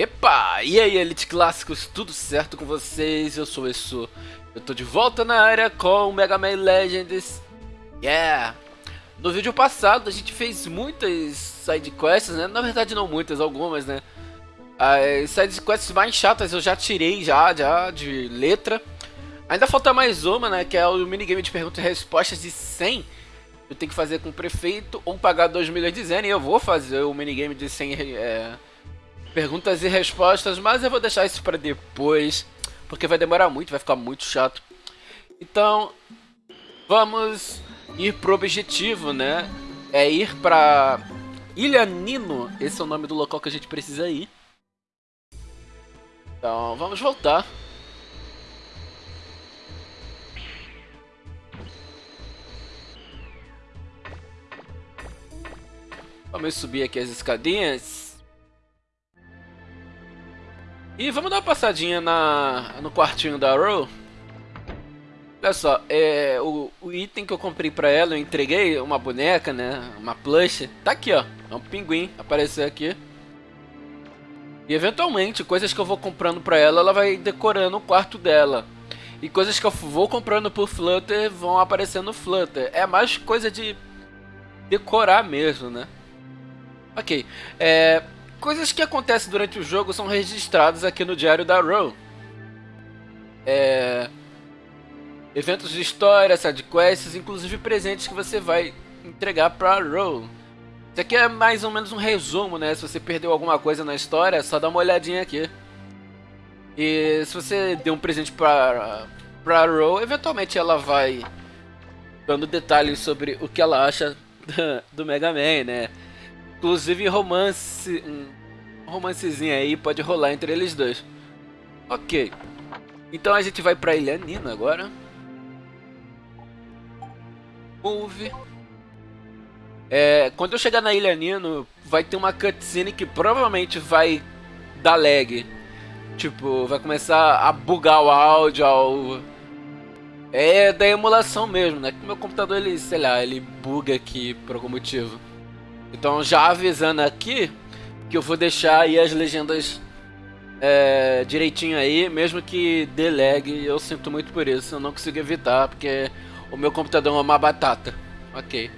Epa! E aí, Elite Clássicos, tudo certo com vocês? Eu sou o Essu. Eu tô de volta na área com Mega Man Legends. Yeah! No vídeo passado a gente fez muitas sidequests, né? Na verdade não muitas, algumas, né? As sidequests mais chatas eu já tirei já, já de letra. Ainda falta mais uma, né? Que é o minigame de perguntas e respostas de 100. Eu tenho que fazer com o prefeito ou pagar 2 milhões de zen. E eu vou fazer o minigame de 100 é, perguntas e respostas, mas eu vou deixar isso para depois, porque vai demorar muito, vai ficar muito chato. Então, vamos ir pro objetivo, né? É ir pra Ilha Nino, esse é o nome do local que a gente precisa ir. Então, vamos voltar. Vamos subir aqui as escadinhas. E vamos dar uma passadinha na, no quartinho da Ro. Olha só, é, o, o, item que eu comprei pra ela, eu entreguei uma boneca, né? Uma plush. Tá aqui, ó. É um pinguim. Apareceu aqui. E eventualmente, coisas que eu vou comprando pra ela, ela vai decorando o quarto dela. E coisas que eu vou comprando por Flutter vão aparecendo no Flutter. É mais coisa de decorar mesmo, né? Ok. É, Coisas que acontecem durante o jogo são registradas aqui no diário da Row. É... Eventos de história, sidequests, inclusive presentes que você vai entregar para Row. Isso aqui é mais ou menos um resumo, né? Se você perdeu alguma coisa na história, é só dá uma olhadinha aqui. E se você deu um presente para para Row, eventualmente ela vai dando detalhes sobre o que ela acha do Mega Man, né? Inclusive romance. Um romancezinho aí pode rolar entre eles dois. Ok. Então a gente vai pra Ilha Nina agora. Move. É, quando eu chegar na Ilha Nino, vai ter uma cutscene que provavelmente vai dar lag. Tipo, vai começar a bugar o áudio, ao... É da emulação mesmo, né? Que meu computador, ele, sei lá, ele buga aqui por algum motivo. Então já avisando aqui que eu vou deixar aí as legendas é, direitinho aí, mesmo que dê lag, eu sinto muito por isso, eu não consigo evitar, porque o meu computador é uma batata. Ok.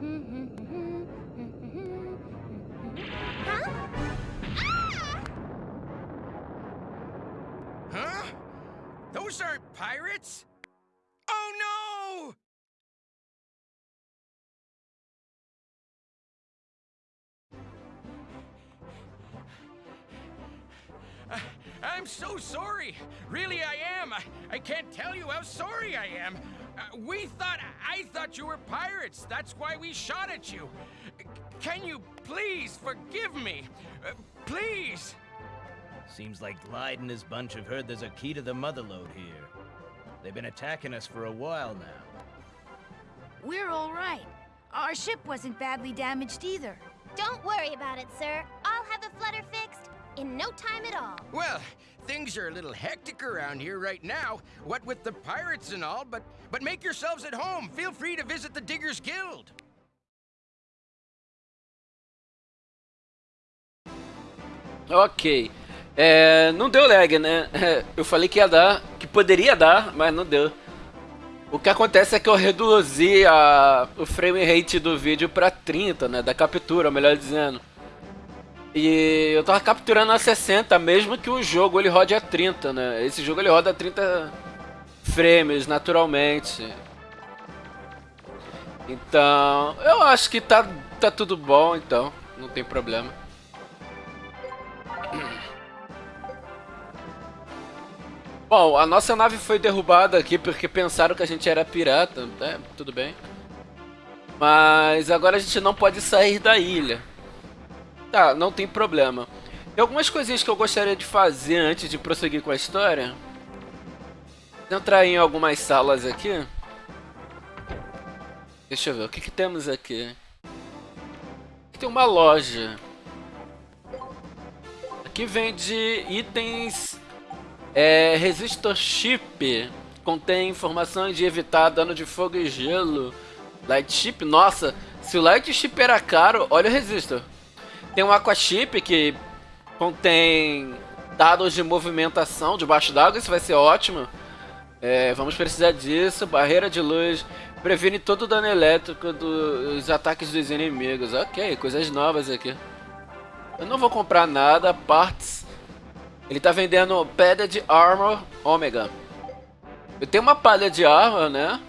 Huh? Those aren't pirates? Oh no! Uh, I'm so sorry. Really, I am. I, I can't tell you how sorry I am. Uh, we thought, I thought you were pirates. That's why we shot at you. Can you please forgive me? Uh, please? Seems like Glide and his bunch have heard there's a key to the Motherlode here. They've been attacking us for a while now. We're all right. Our ship wasn't badly damaged either. Don't worry about it, sir. I'll have the flutter fixed in no time at all. Well, things are a little hectic around here right now, what with the pirates and all, but, but make yourselves at home. Feel free to visit the Diggers Guild. Ok. É, não deu lag, né? Eu falei que ia dar, que poderia dar, mas não deu. O que acontece é que eu reduzi a, o frame rate do vídeo para 30, né? Da captura, melhor dizendo. E eu tava capturando a 60, mesmo que o jogo ele rode a 30, né? Esse jogo ele roda a 30 frames, naturalmente. Então, eu acho que tá, tá tudo bom, então. Não tem problema. Bom, a nossa nave foi derrubada aqui porque pensaram que a gente era pirata, é, tudo bem. Mas agora a gente não pode sair da ilha. Tá, não tem problema. Tem algumas coisinhas que eu gostaria de fazer antes de prosseguir com a história. Entrar em algumas salas aqui. Deixa eu ver, o que, que temos aqui? Aqui tem uma loja. Aqui vende itens é, resistor chip. Contém informações de evitar dano de fogo e gelo. Light chip, nossa, se o light chip era caro, olha o resistor. Tem um aqua chip que contém dados de movimentação debaixo d'água, isso vai ser ótimo. É, vamos precisar disso. Barreira de luz previne todo o dano elétrico dos ataques dos inimigos. Ok, coisas novas aqui. Eu não vou comprar nada. Parts. Ele tá vendendo pedra de armor ômega. Eu tenho uma palha de armor, né?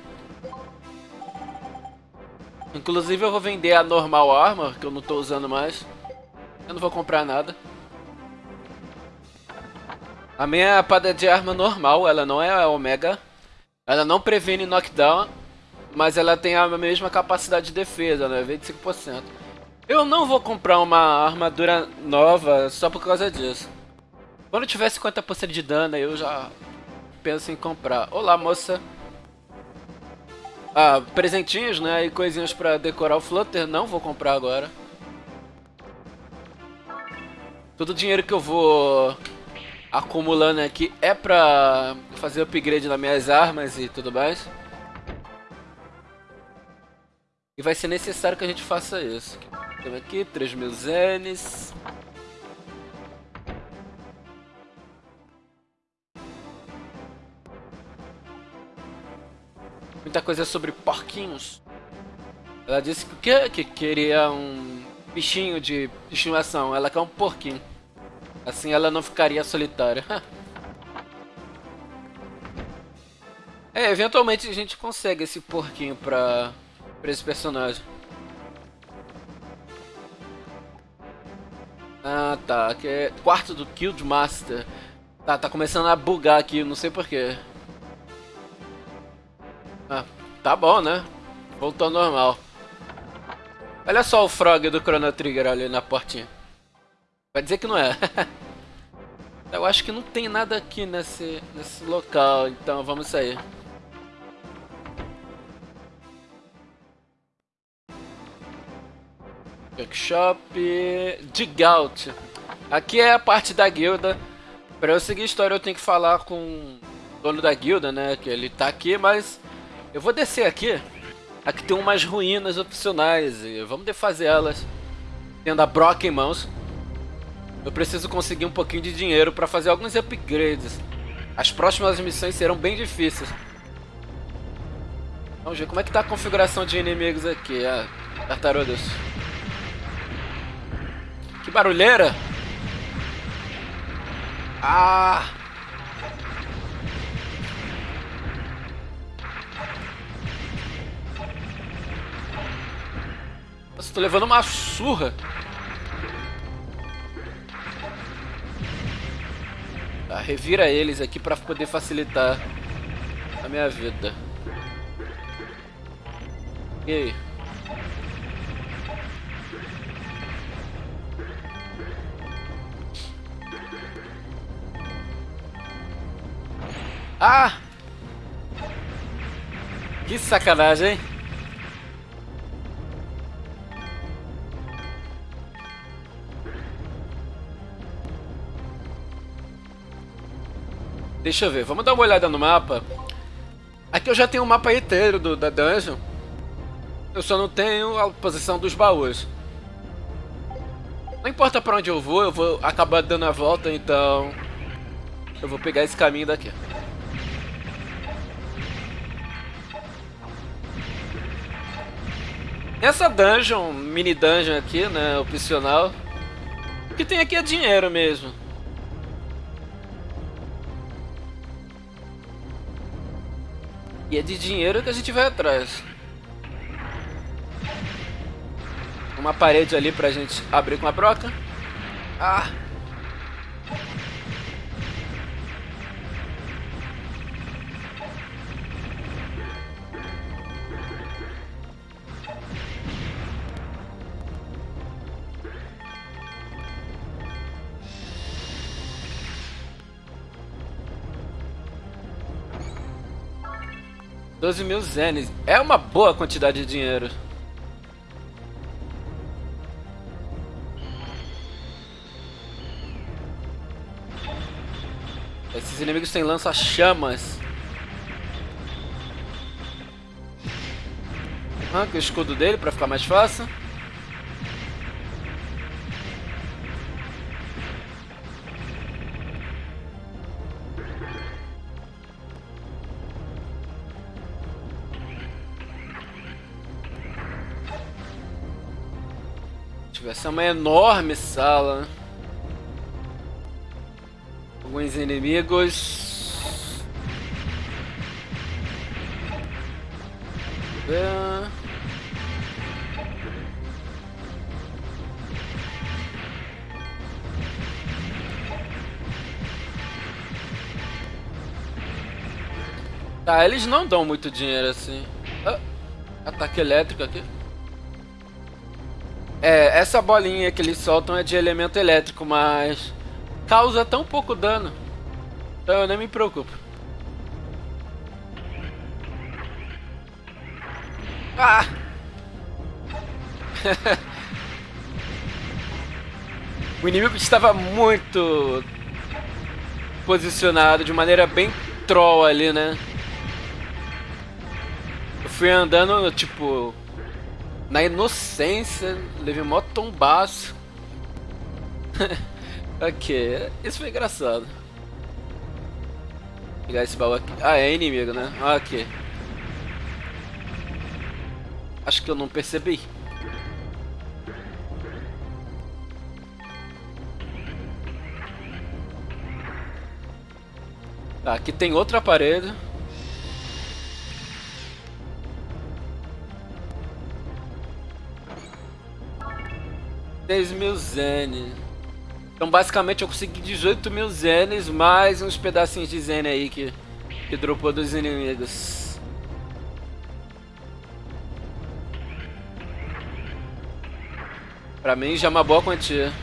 Inclusive eu vou vender a normal armor, que eu não tô usando mais. Eu não vou comprar nada. A minha palha de arma normal, ela não é omega. Ela não previne knockdown, mas ela tem a mesma capacidade de defesa, né? 25%. Eu não vou comprar uma armadura nova só por causa disso. Quando tiver 50% de dano, eu já penso em comprar. Olá, moça. Ah, presentinhos, né? E coisinhas pra decorar o Flutter. Não vou comprar agora. Todo o dinheiro que eu vou acumulando aqui é pra fazer upgrade nas minhas armas e tudo mais. E vai ser necessário que a gente faça isso. Temos aqui 3 mil zenes. Muita coisa sobre porquinhos. Ela disse que, que, que queria um bichinho de estimação. Ela quer um porquinho. Assim ela não ficaria solitária. é, eventualmente a gente consegue esse porquinho pra, pra esse personagem. Ah, tá. Aqui é quarto do Guild Master. Tá, tá começando a bugar aqui, não sei porquê. Ah, tá bom, né? Voltou ao normal. Olha só o frog do Chrono Trigger ali na portinha. Vai dizer que não é. Eu acho que não tem nada aqui nesse, nesse local, então vamos sair. Workshop de Gaut. Aqui é a parte da guilda. Para eu seguir a história eu tenho que falar com o dono da guilda, né? Que ele tá aqui, mas eu vou descer aqui. Aqui tem umas ruínas opcionais e vamos defazer elas. Tendo a Brock em mãos. Eu preciso conseguir um pouquinho de dinheiro para fazer alguns upgrades. As próximas missões serão bem difíceis. Vamos ver como é que tá a configuração de inimigos aqui. Ah, tartarugas. Que barulheira! Ah! Nossa, tô levando uma surra. Tá, revira eles aqui pra poder facilitar a minha vida. E aí? Ah! Que sacanagem, hein? Deixa eu ver, vamos dar uma olhada no mapa. Aqui eu já tenho o um mapa inteiro do, da dungeon. Eu só não tenho a posição dos baús. Não importa pra onde eu vou, eu vou acabar dando a volta, então... Eu vou pegar esse caminho daqui. Essa dungeon, mini dungeon aqui, né, opcional, o que tem aqui é dinheiro mesmo. E é de dinheiro que a gente vai atrás. Uma parede ali pra gente abrir com a broca. Ah! 12 mil zenes. É uma boa quantidade de dinheiro. Esses inimigos têm lança-chamas. Arranca o escudo dele pra ficar mais fácil. Essa é uma enorme sala. Alguns inimigos. Tá, eles não dão muito dinheiro assim. Ah, ataque elétrico aqui. É, essa bolinha que eles soltam é de elemento elétrico, mas causa tão pouco dano. Então eu nem me preocupo. Ah! o inimigo estava muito posicionado de maneira bem troll ali, né? Eu fui andando, tipo, na inocência, levei mó tombaço. ok, isso foi engraçado. Vou pegar esse baú aqui. Ah, é inimigo, né? Ok. Acho que eu não percebi. Tá, aqui tem outra parede. 10 mil zenes. Então basicamente eu consegui 18 mil zenes, mais uns pedacinhos de zene aí que, que dropou dos inimigos. Pra mim já é uma boa quantia.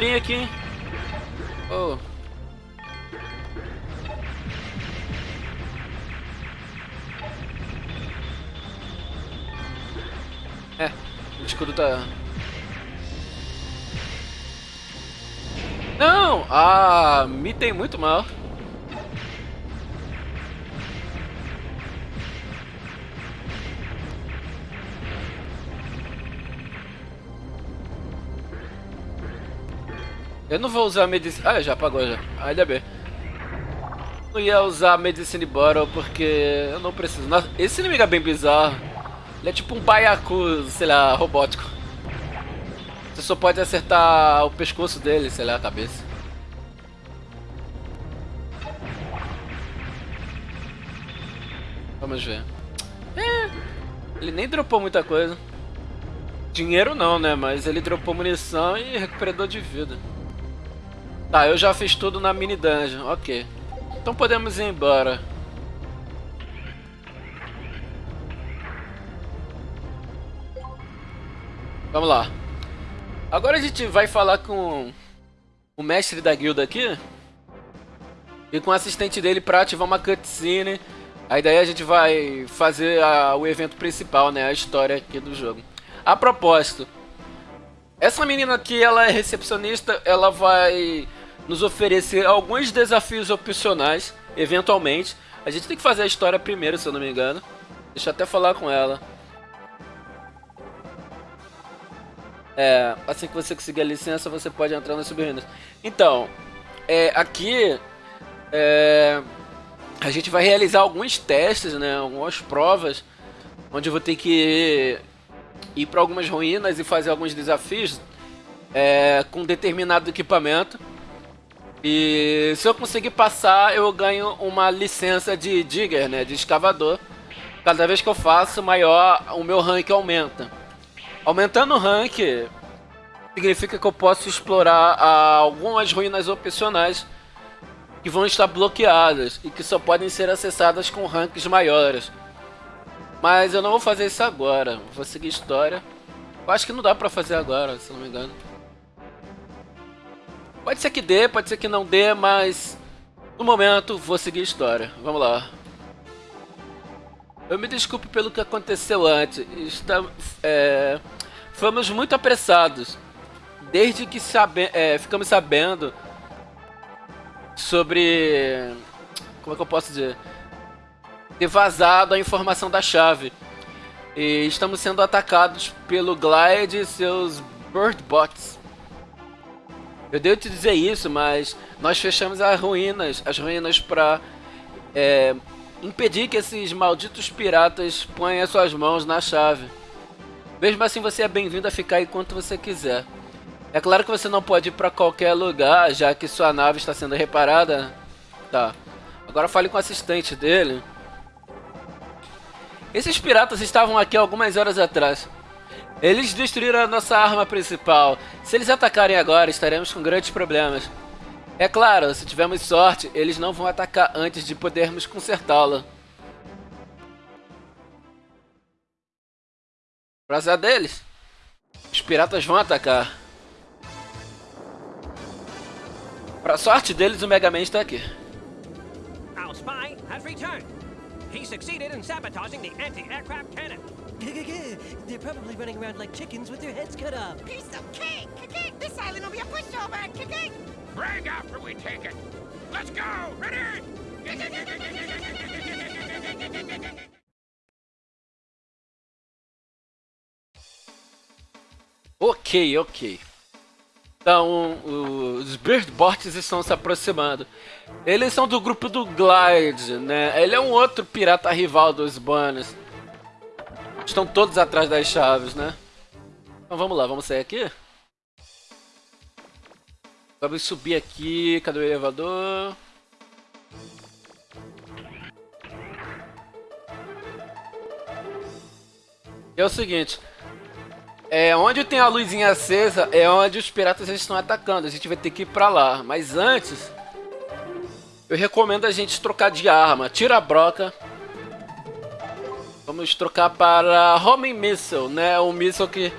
Dinheirinho aqui, hein? Oh. É, o escudo tá... Não! Ah, me tem muito mal. Eu não vou usar medicina... Ah, já apagou já. Ainda bem. Não ia usar Medicine Bottle porque eu não preciso. Nossa, esse inimigo é bem bizarro. Ele é tipo um baiacu, sei lá, robótico. Você só pode acertar o pescoço dele, sei lá, a cabeça. Vamos ver. É, ele nem dropou muita coisa. Dinheiro não, né? Mas ele dropou munição e recuperador de vida. Tá, eu já fiz tudo na mini dungeon, ok. Então podemos ir embora. Vamos lá. Agora a gente vai falar com o mestre da guilda aqui. E com o assistente dele pra ativar uma cutscene. Aí daí a gente vai fazer a, o evento principal, né? A história aqui do jogo. A propósito, essa menina aqui, ela é recepcionista, ela vai nos oferecer alguns desafios opcionais, eventualmente. A gente tem que fazer a história primeiro, se eu não me engano. Deixa eu até falar com ela. É, assim que você conseguir a licença, você pode entrar nas subruínas. Então, é, aqui é, a gente vai realizar alguns testes, né, algumas provas, onde eu vou ter que ir para algumas ruínas e fazer alguns desafios é, com determinado equipamento. E se eu conseguir passar, eu ganho uma licença de digger, né, de escavador. Cada vez que eu faço, maior o meu rank aumenta. Aumentando o rank, significa que eu posso explorar ah, algumas ruínas opcionais que vão estar bloqueadas e que só podem ser acessadas com ranks maiores. Mas eu não vou fazer isso agora. Vou seguir história. Eu acho que não dá pra fazer agora, se não me engano. Pode ser que dê, pode ser que não dê, mas... No momento, vou seguir história. Vamos lá. Eu me desculpe pelo que aconteceu antes. Está, é, fomos muito apressados. Desde que sabe, é, ficamos sabendo sobre... Como é que eu posso dizer? Ter vazado a informação da chave. E estamos sendo atacados pelo Glide e seus Bird Bots. Eu devo te dizer isso, mas nós fechamos as ruínas, as ruínas para é, impedir que esses malditos piratas ponham as suas mãos na chave. Mesmo assim, você é bem-vindo a ficar enquanto você quiser. É claro que você não pode ir para qualquer lugar, já que sua nave está sendo reparada. Tá. Agora fale com o assistente dele. Esses piratas estavam aqui algumas horas atrás. Eles destruíram a nossa arma principal. Se eles atacarem agora, estaremos com grandes problemas. É claro, se tivermos sorte, eles não vão atacar antes de podermos consertá-la. Pra azar deles, os piratas vão atacar. Pra sorte deles, o Mega Man está aqui. Our spy has returned. He succeeded in sabotaging the anti-aircraft. They're probably running around like chickens with their heads cut off. Piece of cake! This island will be a pushover! Brag after we take it. Let's go! Ready? Ok, ok. Então, os Birdbots estão se aproximando. Eles são do grupo do Glide, né? Ele é um outro pirata rival dos Banners. Estão todos atrás das chaves, né? Então vamos lá, vamos sair aqui? Vamos subir aqui. Cadê o elevador? É o seguinte, é, onde tem a luzinha acesa é onde os piratas estão atacando. A gente vai ter que ir pra lá. Mas antes, eu recomendo a gente trocar de arma. Tira a broca. Vamos trocar para Homing Missile, né? Um míssil que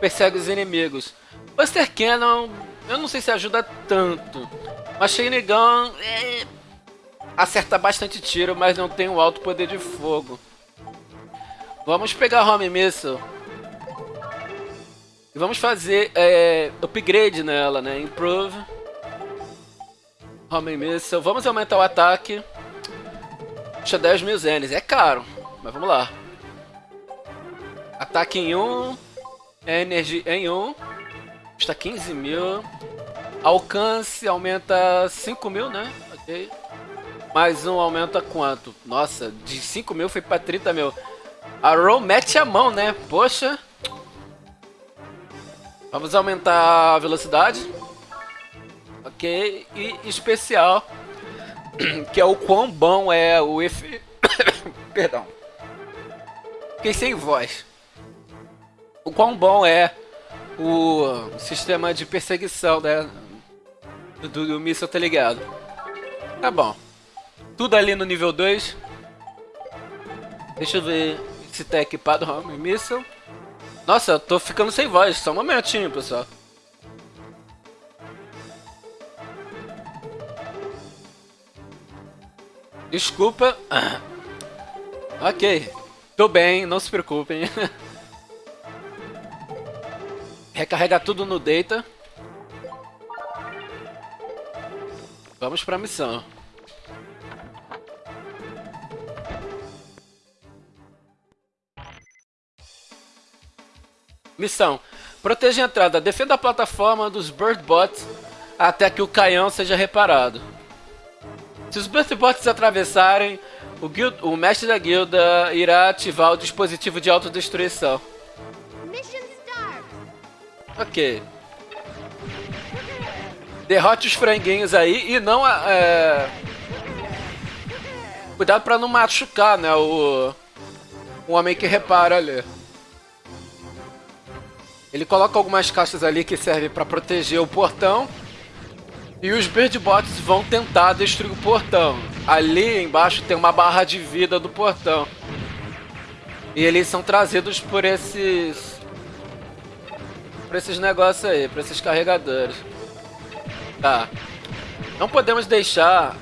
persegue os inimigos. Buster Cannon, eu não sei se ajuda tanto. Machine Gun é... acerta bastante tiro, mas não tem um alto poder de fogo. Vamos pegar Home Missile. E vamos fazer é, upgrade nela, né? Improve. Homem Missile. Vamos aumentar o ataque. Puxa 10 mil zenes. É caro, mas vamos lá. Ataque em 1. Energia em 1. Custa 15 mil. Alcance aumenta 5 mil, né? Ok. Mais um aumenta quanto? Nossa, de 5 mil foi pra 30 mil. A Roll mete a mão, né? Poxa. Vamos aumentar a velocidade. Ok. E especial. Que é o quão bom é o efeito... Perdão. Fiquei sem voz. O quão bom é o sistema de perseguição né, do, do míssil, tá ligado? Tá bom. Tudo ali no nível 2. Deixa eu ver se tá equipado o míssil. Nossa, eu tô ficando sem voz. Só um momentinho, pessoal. Desculpa. Ok. Tô bem, não se preocupem. Recarrega tudo no data. Vamos pra missão. Missão. Proteja a entrada. Defenda a plataforma dos Birdbots até que o canhão seja reparado. Se os Birdbots atravessarem, o, guild, o mestre da guilda irá ativar o dispositivo de autodestruição. Ok. Derrote os franguinhos aí e não... É... Cuidado pra não machucar, né, o... O homem que repara ali. Ele coloca algumas caixas ali que servem para proteger o portão. E os Birdbots vão tentar destruir o portão. Ali embaixo tem uma barra de vida do portão. E eles são trazidos por esses... Por esses negócios aí, por esses carregadores. Tá. Não podemos deixar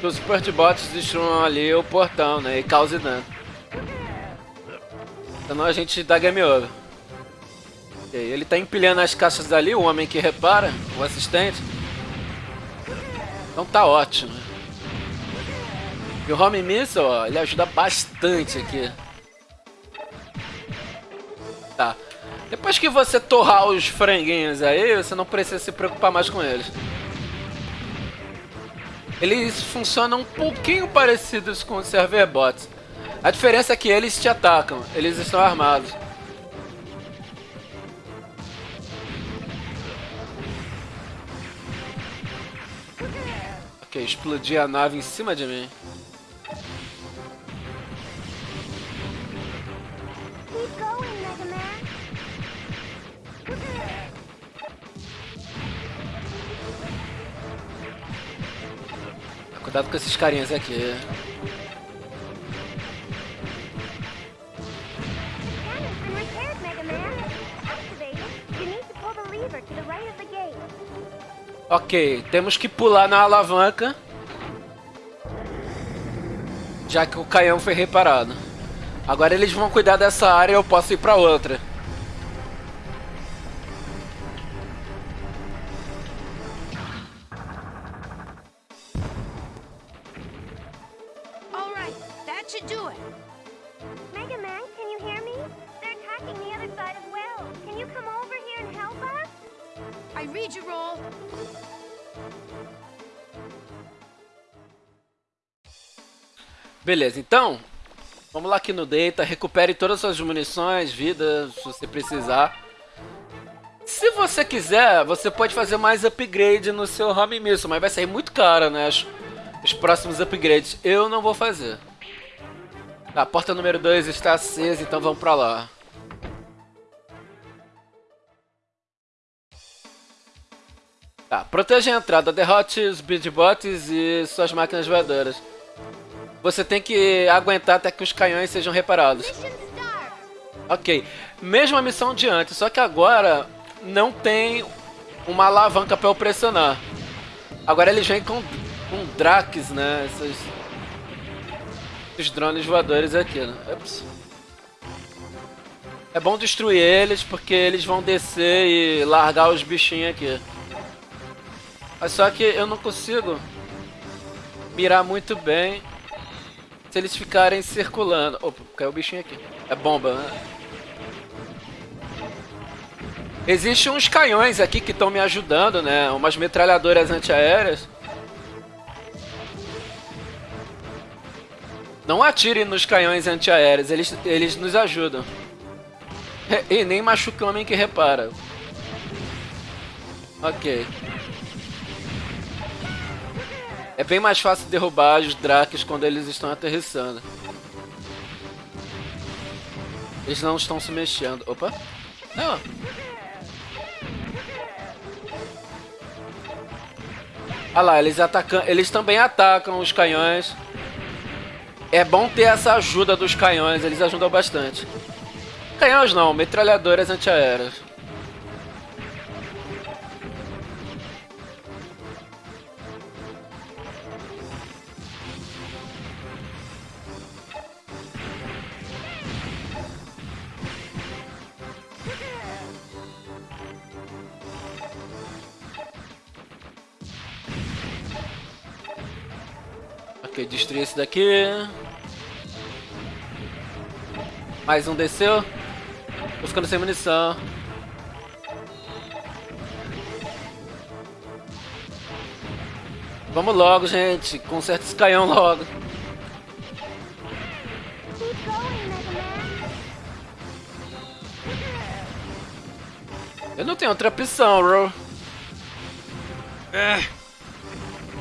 que os Bots destruam ali o portão, né? E causem dano. Senão a gente dá game over. Okay, ele tá empilhando as caixas ali, o homem que repara, o assistente. Então tá ótimo. E o Home Missile, ó, ele ajuda bastante aqui. Tá. Depois que você torrar os franguinhos aí, você não precisa se preocupar mais com eles. Eles funcionam um pouquinho parecidos com os server bots. A diferença é que eles te atacam, eles estão armados. Ok, explodir a nave em cima de mim. Cuidado com esses carinhas aqui. Ok, temos que pular na alavanca. Já que o canhão foi reparado. Agora eles vão cuidar dessa área e eu posso ir pra outra. Beleza, então, vamos lá aqui no Data, recupere todas as suas munições, vidas, se você precisar. Se você quiser, você pode fazer mais upgrade no seu Home Missile, mas vai sair muito caro, né, os, os próximos upgrades. Eu não vou fazer. Tá, a porta número 2 está acesa, então vamos pra lá. Tá, proteja a entrada, derrote os Beatbots e suas máquinas voadoras. Você tem que aguentar até que os canhões sejam reparados. Ok. Mesma missão de antes, só que agora não tem uma alavanca para eu pressionar. Agora eles vêm com, com Drax, né? Esses, esses drones voadores aqui, né? Ups. É bom destruir eles porque eles vão descer e largar os bichinhos aqui. Mas só que eu não consigo mirar muito bem se eles ficarem circulando... Opa, caiu o bichinho aqui. É bomba, né? Existem uns canhões aqui que estão me ajudando, né? Umas metralhadoras antiaéreas. Não atire nos canhões antiaéreos, eles, eles nos ajudam. E nem machuca o homem que repara. Ok. É bem mais fácil derrubar os Drakes quando eles estão aterrissando. Eles não estão se mexendo. Opa! Não! Olha lá, eles atacam, eles também atacam os canhões. É bom ter essa ajuda dos canhões, eles ajudam bastante. Canhões não, metralhadoras antiaéreas. Ok, destruir esse daqui. Mais um desceu. Tô ficando sem munição. Vamos logo, gente. Conserta esse canhão logo. Eu não tenho outra opção, bro. É.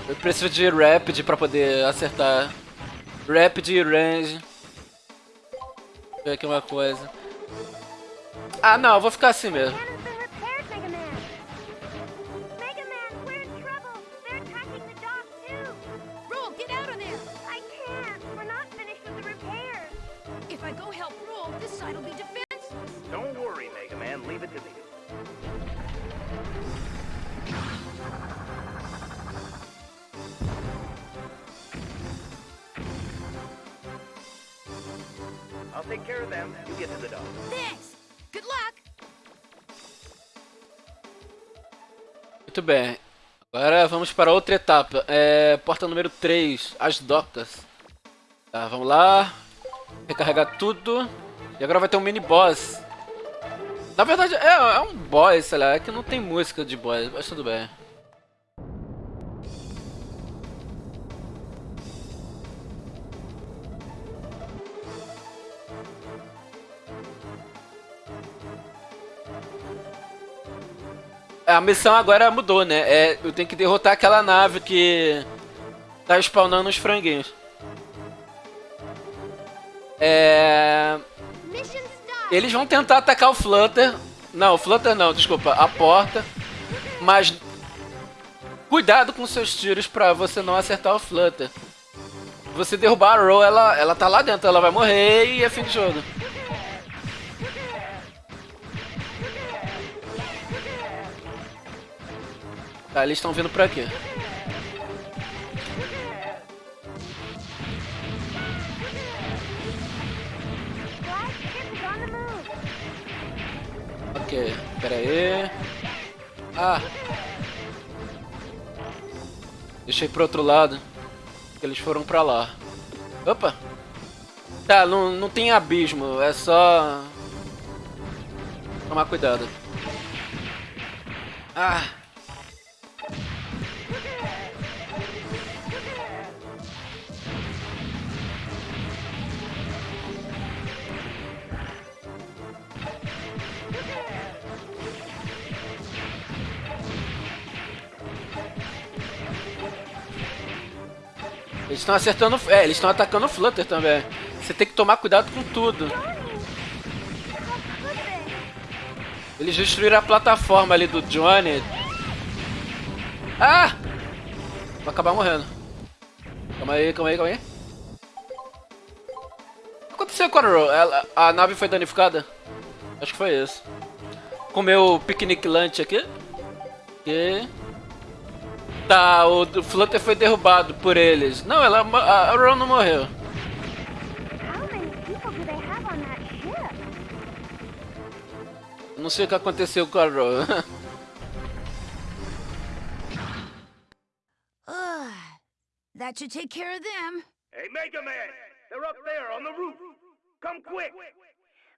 Eu preciso de Rapid pra poder acertar. Rapid e Range. Eu ver aqui uma coisa. Ah, não, eu vou ficar assim mesmo. Para outra etapa. É, porta número 3, as docas. Tá, vamos lá. Recarregar tudo. E agora vai ter um mini boss. Na verdade, é, é um boss, sei lá. É que não tem música de boss, mas tudo bem. A missão agora mudou, né? É, eu tenho que derrotar aquela nave que tá spawnando os franguinhos. É... Eles vão tentar atacar o Flutter. Não, o Flutter não, desculpa. A porta. Mas... Cuidado com seus tiros pra você não acertar o Flutter. Você derrubar a Row, ela, ela tá lá dentro. Ela vai morrer e é fim de jogo. Tá, eles estão vindo por aqui. Ok, pera aí. Ah! Deixei pro outro lado. Eles foram pra lá. Opa! Tá, não, não tem abismo, é só... Tomar cuidado. Ah! Estão acertando. É, eles estão atacando o Flutter também. Você tem que tomar cuidado com tudo. Eles destruíram a plataforma ali do Johnny. Ah! Vou acabar morrendo. Calma aí, calma aí, calma aí. O que aconteceu com a Ro? Ela, a nave foi danificada? Acho que foi isso. Comeu o piquenique lunch aqui. E... Tá, o, o Flutter foi derrubado por eles. Não, ela, a, a Ron não morreu. Não sei o que aconteceu com a Ron. That should take care of them. Hey, Mega Man! They're up there on the roof. Come quick!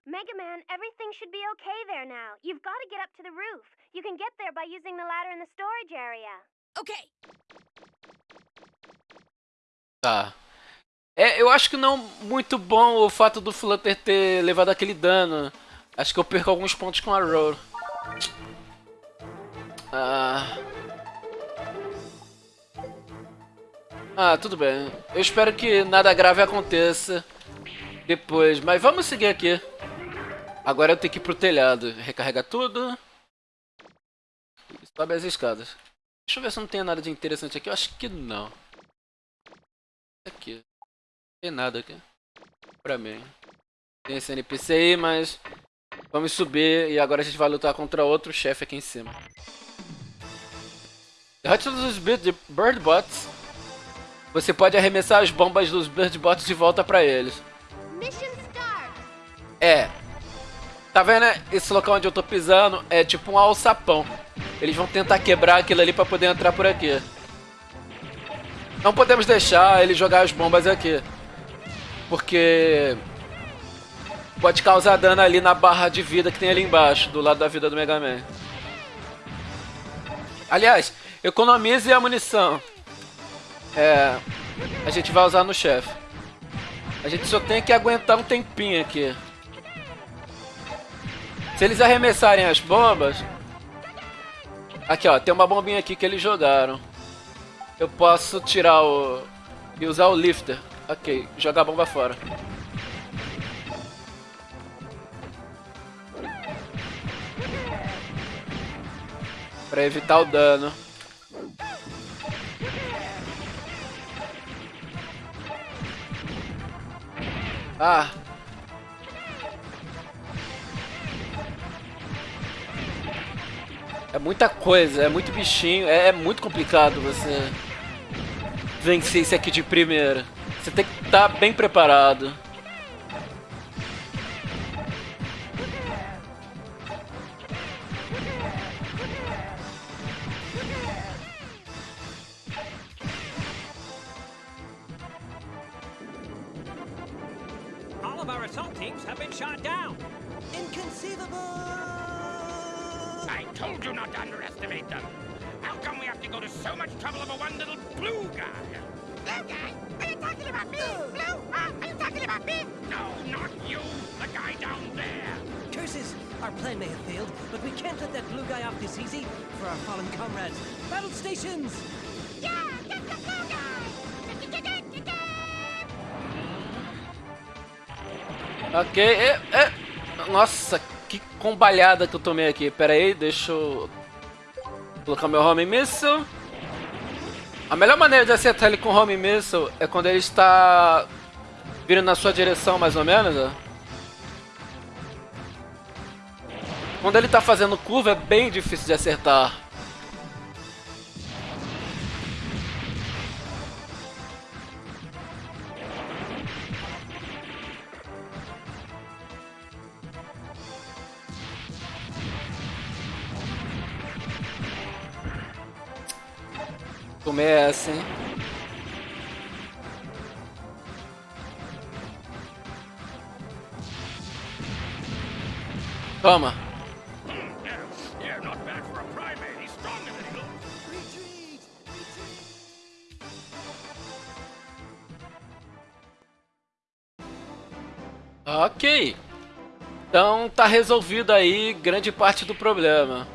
Mega Man, everything should be okay there now. You've got to get up to the roof. You can get there by using the ladder in the storage area. Okay. Tá. É, eu acho que não muito bom o fato do Flutter ter levado aquele dano. Acho que eu perco alguns pontos com a Roll. Ah... Ah, tudo bem. Eu espero que nada grave aconteça depois. Mas vamos seguir aqui. Agora eu tenho que ir pro telhado. Recarregar tudo. Sobe as escadas. Deixa eu ver se não tem nada de interessante aqui. Eu acho que não. Aqui. Não tem nada aqui. Pra mim. Tem esse NPC aí, mas... Vamos subir e agora a gente vai lutar contra outro chefe aqui em cima. Derrote todos os Birdbots. Você pode arremessar as bombas dos Birdbots de volta pra eles. É. Tá vendo esse local onde eu tô pisando? É tipo um alçapão. Eles vão tentar quebrar aquilo ali pra poder entrar por aqui. Não podemos deixar ele jogar as bombas aqui. Porque... Pode causar dano ali na barra de vida que tem ali embaixo, do lado da vida do Mega Man. Aliás, economize a munição. É... A gente vai usar no chefe. A gente só tem que aguentar um tempinho aqui. Se eles arremessarem as bombas... Aqui, ó. Tem uma bombinha aqui que eles jogaram. Eu posso tirar o... E usar o lifter. Ok, jogar a bomba fora. Pra evitar o dano. Ah. É muita coisa, é muito bichinho, é, é muito complicado você vencer esse aqui de primeira. Você tem que estar tá bem preparado. Ok, é, é. Nossa, que combalhada que eu tomei aqui. Pera aí, deixa eu colocar meu home missile. A melhor maneira de acertar ele com home missile é quando ele está vindo na sua direção, mais ou menos. Quando ele está fazendo curva é bem difícil de acertar. Than he looks. Ok. Então tá resolvido aí grande parte do problema.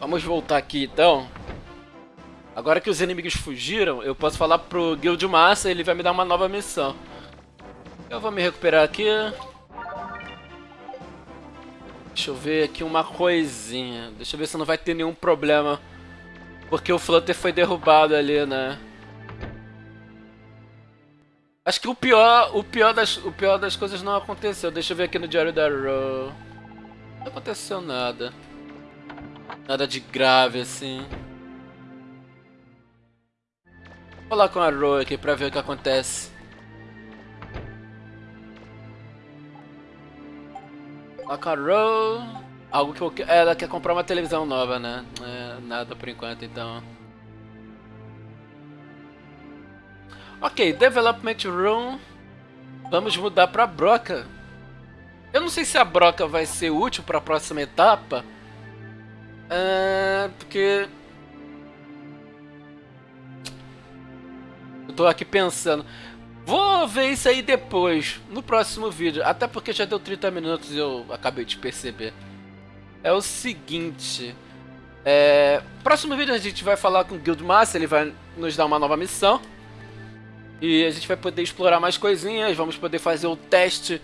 Vamos voltar aqui então. Agora que os inimigos fugiram, eu posso falar pro Guild Massa ele vai me dar uma nova missão. Eu vou me recuperar aqui. Deixa eu ver aqui uma coisinha. Deixa eu ver se não vai ter nenhum problema. Porque o Flutter foi derrubado ali, né? Acho que o pior, o pior das, o pior das coisas não aconteceu. Deixa eu ver aqui no diário da Row. Não aconteceu nada. Nada de grave assim. Vou lá com a Row aqui pra ver o que acontece. Com a Row. Algo que eu, ela quer comprar uma televisão nova, né? É, nada por enquanto, então. Ok, Development Room. Vamos mudar pra Broca. Eu não sei se a Broca vai ser útil pra próxima etapa. É, porque... Eu tô aqui pensando. Vou ver isso aí depois, no próximo vídeo. Até porque já deu 30 minutos e eu acabei de perceber. É o seguinte... É, próximo vídeo a gente vai falar com o Guildmaster, ele vai nos dar uma nova missão. E a gente vai poder explorar mais coisinhas, vamos poder fazer o teste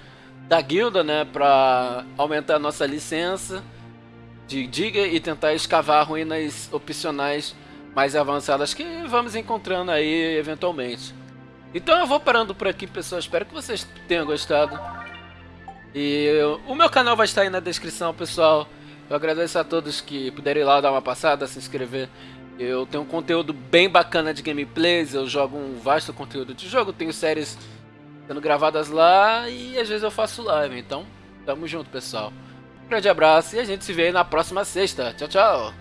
da guilda, né, pra aumentar a nossa licença de diga e tentar escavar ruínas opcionais mais avançadas que vamos encontrando aí eventualmente. Então eu vou parando por aqui, pessoal. Espero que vocês tenham gostado. E o meu canal vai estar aí na descrição, pessoal. Eu agradeço a todos que puderem ir lá dar uma passada, se inscrever. Eu tenho um conteúdo bem bacana de gameplays, eu jogo um vasto conteúdo de jogo, tenho séries sendo gravadas lá e às vezes eu faço live. Então, tamo junto, pessoal. Grande abraço e a gente se vê na próxima sexta. Tchau, tchau.